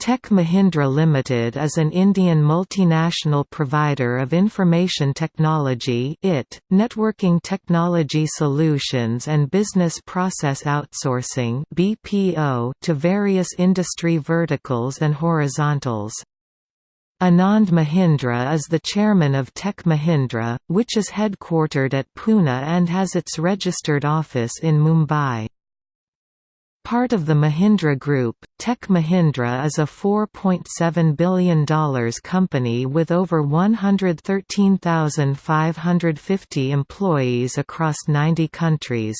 Tech Mahindra Limited is an Indian multinational provider of information technology IT, networking technology solutions and business process outsourcing BPO to various industry verticals and horizontals. Anand Mahindra is the chairman of Tech Mahindra, which is headquartered at Pune and has its registered office in Mumbai. Part of the Mahindra Group, Tech Mahindra is a $4.7 billion company with over 113,550 employees across 90 countries.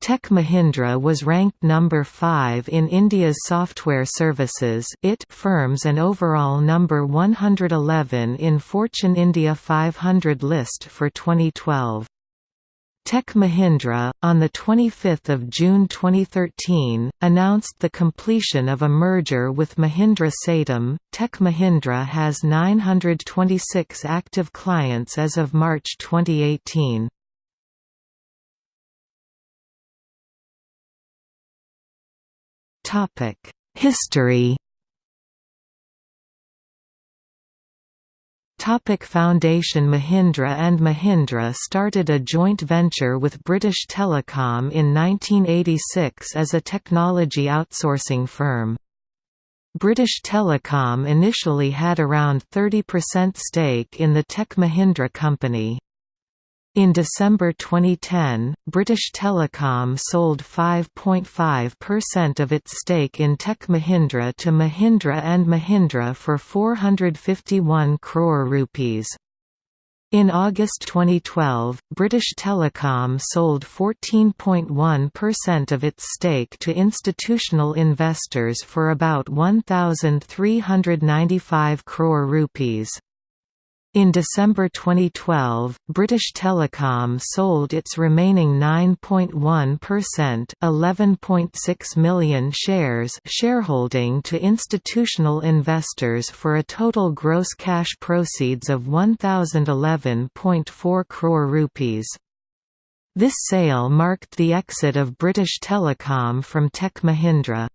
Tech Mahindra was ranked number 5 in India's software services IT firms and overall number 111 in Fortune India 500 list for 2012. Tech Mahindra, on 25 June 2013, announced the completion of a merger with Mahindra Satyam. Tech Mahindra has 926 active clients as of March 2018. History Topic Foundation Mahindra and Mahindra started a joint venture with British Telecom in 1986 as a technology outsourcing firm. British Telecom initially had around 30% stake in the Tech Mahindra company. In December 2010, British Telecom sold 5.5% of its stake in Tech Mahindra to Mahindra and Mahindra for 451 crore rupees. In August 2012, British Telecom sold 14.1% of its stake to institutional investors for about 1,395 crore rupees. In December 2012, British Telecom sold its remaining 9.1% 11.6 million shares shareholding to institutional investors for a total gross cash proceeds of 1011.4 crore rupees. This sale marked the exit of British Telecom from Tech Mahindra.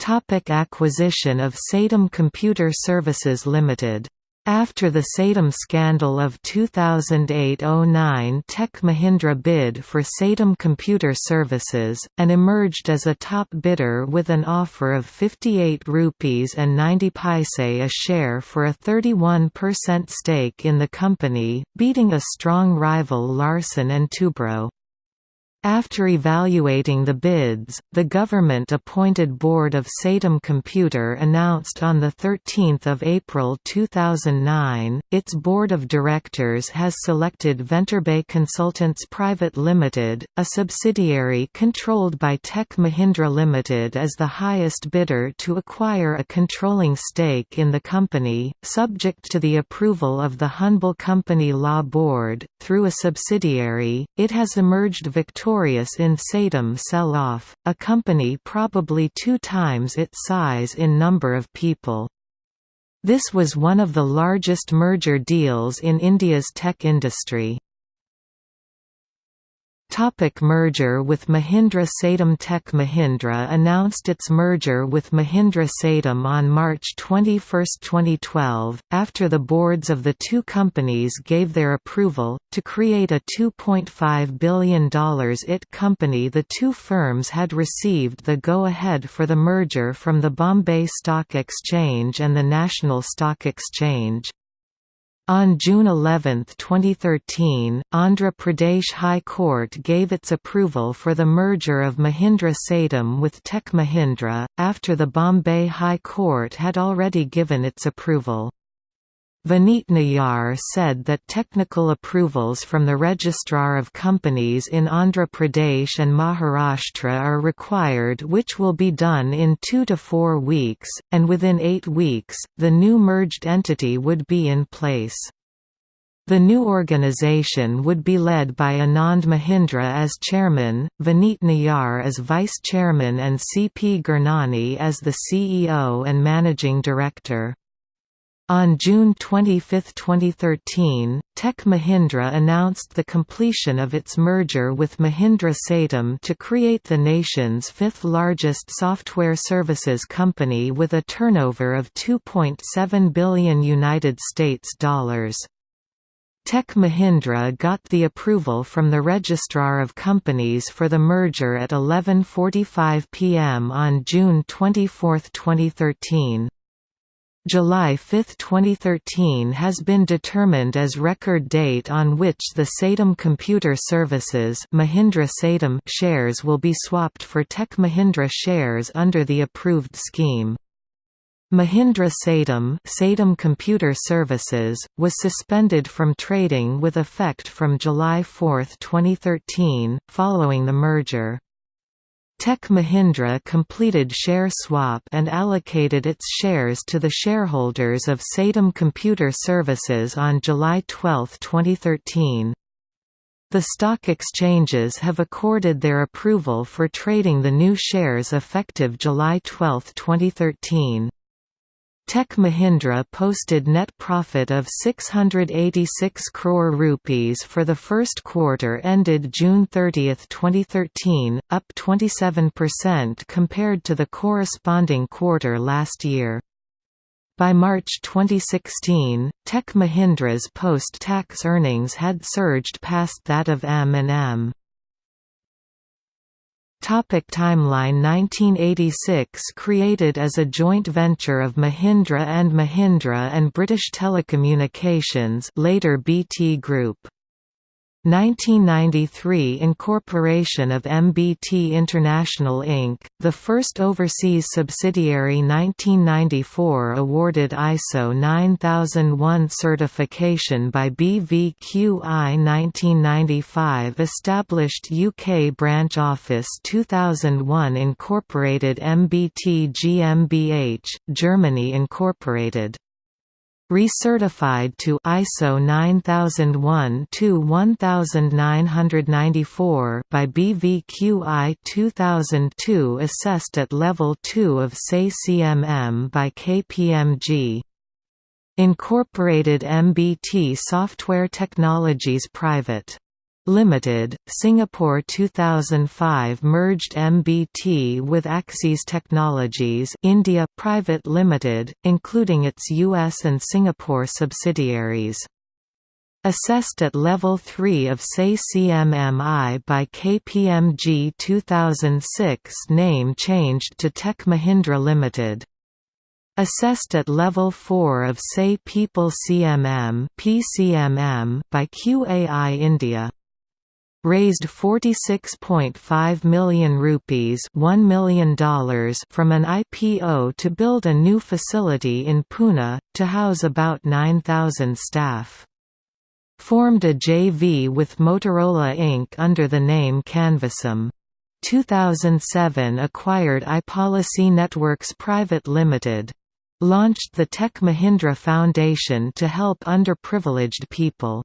Topic acquisition of Satyam Computer Services Limited after the Satyam scandal of 2008–09 Tech Mahindra bid for Satyam Computer Services, and emerged as a top bidder with an offer of 58 rupees and 90 paise a share for a 31% stake in the company, beating a strong rival Larsen & Toubro. After evaluating the bids, the government-appointed Board of Satyam Computer announced on 13 April 2009, its Board of Directors has selected Venturebay Consultants Private Limited, a subsidiary controlled by Tech Mahindra Limited as the highest bidder to acquire a controlling stake in the company, subject to the approval of the Humble Company Law Board. Through a subsidiary, it has emerged victorious notorious in Satyam sell-off, a company probably two times its size in number of people. This was one of the largest merger deals in India's tech industry. Topic merger with Mahindra Satyam Tech Mahindra announced its merger with Mahindra Satyam on March 21, 2012, after the boards of the two companies gave their approval, to create a $2.5 billion IT company The two firms had received the go-ahead for the merger from the Bombay Stock Exchange and the National Stock Exchange. On June 11, 2013, Andhra Pradesh High Court gave its approval for the merger of Mahindra Satyam with Tech Mahindra, after the Bombay High Court had already given its approval. Vineet Nayar said that technical approvals from the Registrar of Companies in Andhra Pradesh and Maharashtra are required which will be done in two to four weeks, and within eight weeks, the new merged entity would be in place. The new organization would be led by Anand Mahindra as chairman, Vineet Nayar as vice chairman and C. P. Gurnani as the CEO and managing director. On June 25, 2013, Tech Mahindra announced the completion of its merger with Mahindra Satyam to create the nation's fifth largest software services company with a turnover of 2.7 billion United States dollars. Tech Mahindra got the approval from the Registrar of Companies for the merger at 11.45 pm on June 24, 2013. July 5, 2013 has been determined as record date on which the Satyam Computer Services Mahindra Satyam shares will be swapped for Tech Mahindra shares under the approved scheme. Mahindra Satyam, Satyam Computer Services, was suspended from trading with effect from July 4, 2013, following the merger. Tech Mahindra completed share swap and allocated its shares to the shareholders of Satyam Computer Services on July 12, 2013. The stock exchanges have accorded their approval for trading the new shares effective July 12, 2013. Tech Mahindra posted net profit of 686 crore rupees for the first quarter ended June 30, 2013, up 27% compared to the corresponding quarter last year. By March 2016, Tech Mahindra's post-tax earnings had surged past that of M&M. Topic timeline 1986 Created as a joint venture of Mahindra and Mahindra and British Telecommunications later BT Group 1993 Incorporation of MBT International Inc., the first overseas subsidiary 1994 awarded ISO 9001 certification by BVQI 1995 Established UK branch office 2001 Incorporated MBT GmbH, Germany Incorporated recertified to ISO 9001-1994 by BVQI 2002 assessed at level 2 of SAE-CMM by KPMG. Incorporated MBT Software Technologies Private Limited, Singapore 2005 merged MBT with Axis Technologies India Private Limited, including its US and Singapore subsidiaries. Assessed at Level 3 of SAE-CMMI by KPMG 2006 name changed to Tech Mahindra Limited. Assessed at Level 4 of SAE People CMM by QAI India raised 46.5 million rupees $1 million from an IPO to build a new facility in Pune, to house about 9,000 staff. Formed a JV with Motorola Inc. under the name CanvasM. 2007 acquired iPolicy Networks Private Limited. Launched the Tech Mahindra Foundation to help underprivileged people.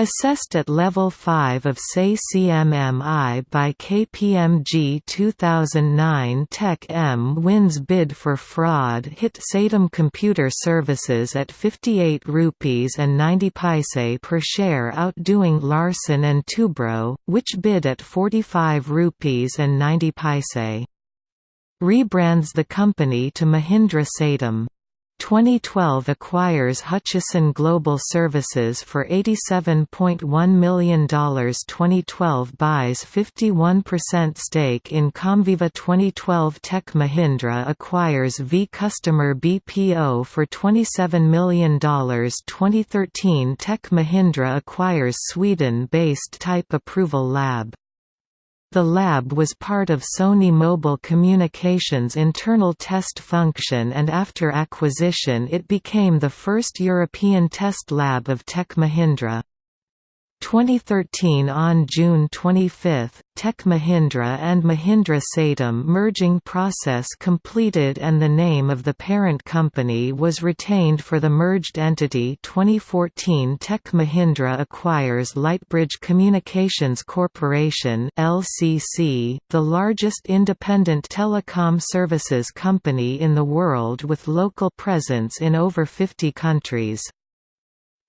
Assessed at Level 5 of SAE-CMMI by KPMG 2009 Tech M wins bid for fraud hit Satyam Computer Services at 58 rupees and 90 paise per share outdoing Larsen and Toubro, which bid at 45 rupees and 90 paise. Rebrands the company to Mahindra Satyam. 2012 acquires Hutchison Global Services for $87.1 million 2012 buys 51% stake in Comviva. 2012 Tech Mahindra acquires V-Customer BPO for $27 million 2013 Tech Mahindra acquires Sweden-based Type Approval Lab the lab was part of Sony Mobile Communications' internal test function and after acquisition it became the first European test lab of Tech Mahindra. 2013 On June 25, Tech Mahindra and Mahindra Satyam merging process completed and the name of the parent company was retained for the merged entity 2014 Tech Mahindra acquires Lightbridge Communications Corporation LCC, the largest independent telecom services company in the world with local presence in over 50 countries.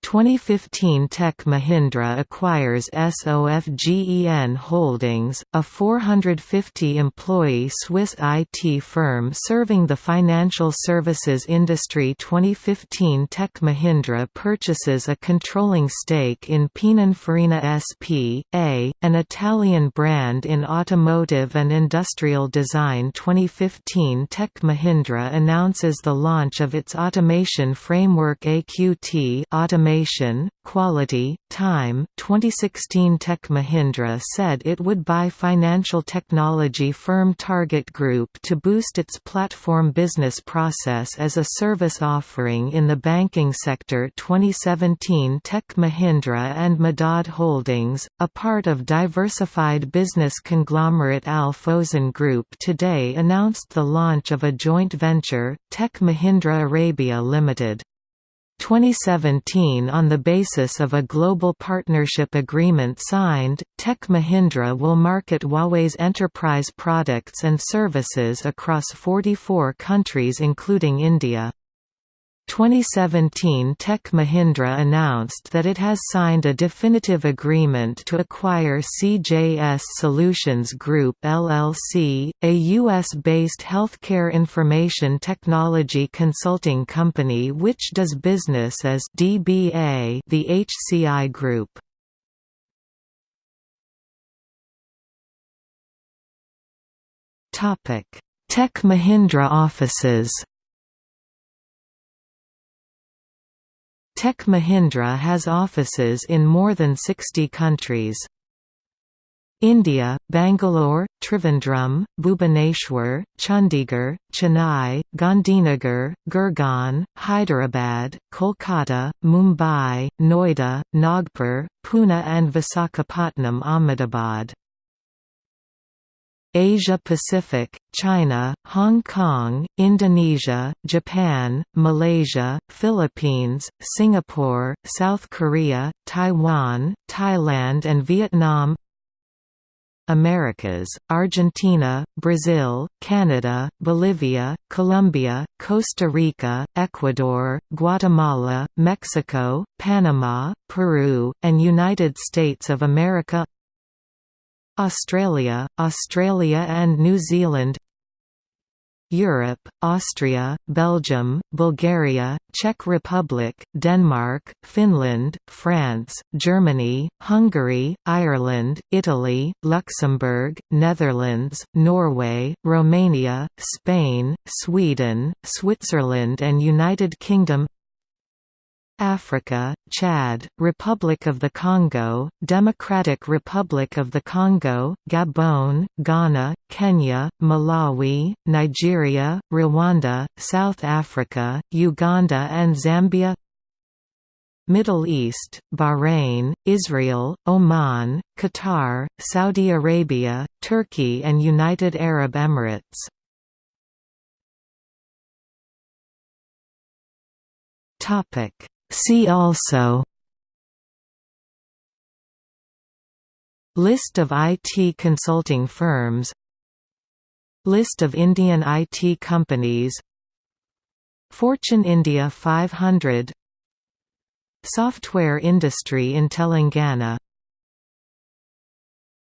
2015 Tech Mahindra acquires SOFGEN Holdings, a 450-employee Swiss IT firm serving the financial services industry 2015 Tech Mahindra purchases a controlling stake in Pininfarina S.p.A., an Italian brand in automotive and industrial design 2015 Tech Mahindra announces the launch of its automation framework AQT automation Automation, Quality, Time 2016 Tech Mahindra said it would buy financial technology firm Target Group to boost its platform business process as a service offering in the banking sector 2017 Tech Mahindra and Madad Holdings, a part of diversified business conglomerate Al Fawzan Group today announced the launch of a joint venture, Tech Mahindra Arabia Limited. 2017 On the basis of a global partnership agreement signed, Tech Mahindra will market Huawei's enterprise products and services across 44 countries including India. 2017 Tech Mahindra announced that it has signed a definitive agreement to acquire CJS Solutions Group LLC, a U.S.-based healthcare information technology consulting company which does business as DBA the HCI Group. Tech Mahindra offices Tech Mahindra has offices in more than 60 countries. India, Bangalore, Trivandrum, Bhubaneswar, Chandigarh, Chennai, Gandhinagar, Gurgaon, Hyderabad, Kolkata, Mumbai, Noida, Nagpur, Pune and Visakhapatnam Ahmedabad. Asia Pacific, China, Hong Kong, Indonesia, Japan, Malaysia, Philippines, Singapore, South Korea, Taiwan, Thailand and Vietnam Americas, Argentina, Brazil, Canada, Bolivia, Colombia, Costa Rica, Ecuador, Guatemala, Mexico, Panama, Peru, and United States of America Australia, Australia and New Zealand Europe, Austria, Belgium, Bulgaria, Czech Republic, Denmark, Finland, France, Germany, Hungary, Ireland, Italy, Luxembourg, Netherlands, Norway, Romania, Spain, Sweden, Switzerland and United Kingdom Africa, Chad, Republic of the Congo, Democratic Republic of the Congo, Gabon, Ghana, Kenya, Malawi, Nigeria, Rwanda, South Africa, Uganda and Zambia. Middle East, Bahrain, Israel, Oman, Qatar, Saudi Arabia, Turkey and United Arab Emirates. Topic See also List of IT consulting firms List of Indian IT companies Fortune India 500 Software industry in Telangana